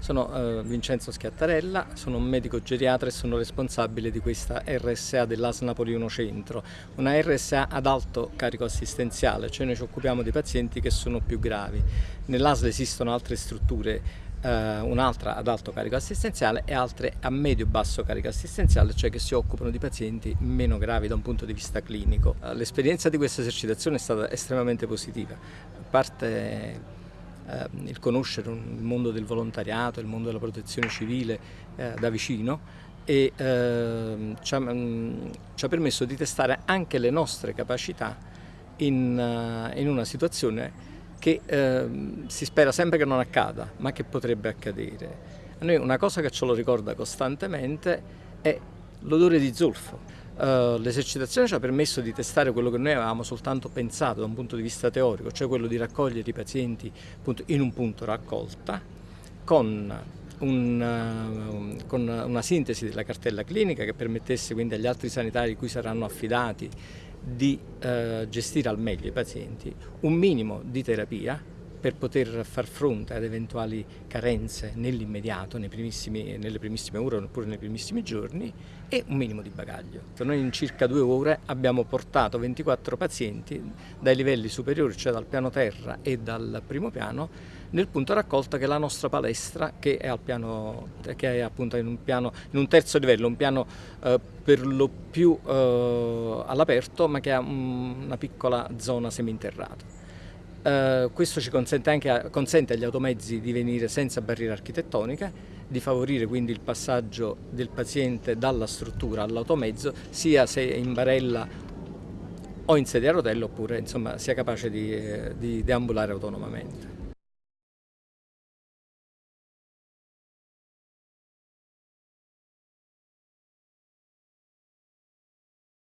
Sono uh, Vincenzo Schiattarella, sono un medico geriatra e sono responsabile di questa RSA dell'AS Napoli 1 Centro, una RSA ad alto carico assistenziale, cioè noi ci occupiamo di pazienti che sono più gravi. Nell'ASL esistono altre strutture uh, un'altra ad alto carico assistenziale e altre a medio-basso carico assistenziale, cioè che si occupano di pazienti meno gravi da un punto di vista clinico. L'esperienza di questa esercitazione è stata estremamente positiva, a parte eh, il conoscere il mondo del volontariato, il mondo della protezione civile eh, da vicino e eh, ci, ha, mh, ci, ha, permesso di testare anche le nostre capacità in, uh, in una situazione che ehm, si spera sempre che non accada, ma che potrebbe accadere. A noi una cosa che ce lo ricorda costantemente è l'odore di zolfo. Uh, l'esercitazione ci ha permesso di testare quello che noi avevamo soltanto pensato da un punto di vista teorico, cioè quello di raccogliere i pazienti appunto, in un punto raccolta con, un, uh, con, una sintesi della cartella clinica che permettesse quindi agli altri sanitari cui saranno affidati di uh, gestire al meglio i pazienti, un minimo di terapia per poter far fronte ad eventuali carenze nell'immediato, nelle primissime ore oppure nei primissimi giorni e un minimo di bagaglio. Noi in circa due ore abbiamo portato 24 pazienti dai livelli superiori, cioè dal piano terra e dal primo piano, nel punto raccolta che è la nostra palestra che è, piano, che è appunto in un, piano, in un, terzo livello, un piano eh, per lo più eh, all'aperto ma che ha una piccola zona seminterrata. Uh, questo ci consente, anche, consente agli automezzi di venire senza barriere architettoniche, di favorire quindi il passaggio del paziente dalla struttura all'automezzo, sia se in barella o in sedia a rotelle oppure insomma, sia capace di, di deambulare autonomamente.